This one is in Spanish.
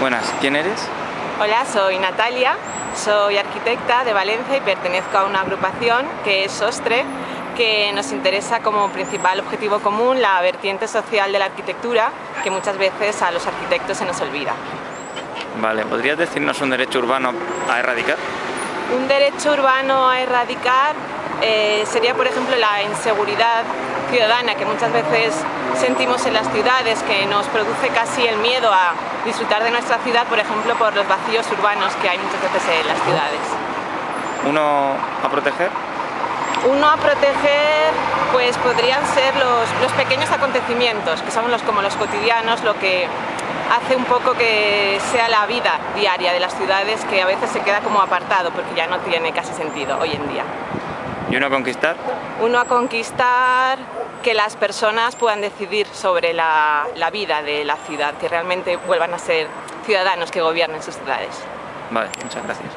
Buenas, ¿quién eres? Hola, soy Natalia, soy arquitecta de Valencia y pertenezco a una agrupación que es SOSTRE, que nos interesa como principal objetivo común la vertiente social de la arquitectura, que muchas veces a los arquitectos se nos olvida. Vale, ¿podrías decirnos un derecho urbano a erradicar? Un derecho urbano a erradicar eh, sería, por ejemplo, la inseguridad ciudadana que muchas veces sentimos en las ciudades, que nos produce casi el miedo a disfrutar de nuestra ciudad, por ejemplo, por los vacíos urbanos que hay muchas veces en las ciudades. ¿Uno a proteger? Uno a proteger pues podrían ser los, los pequeños acontecimientos, que son los, como los cotidianos, lo que hace un poco que sea la vida diaria de las ciudades que a veces se queda como apartado porque ya no tiene casi sentido hoy en día. ¿Y uno a conquistar? Uno a conquistar que las personas puedan decidir sobre la, la vida de la ciudad, que realmente vuelvan a ser ciudadanos que gobiernen sus ciudades. Vale, muchas gracias.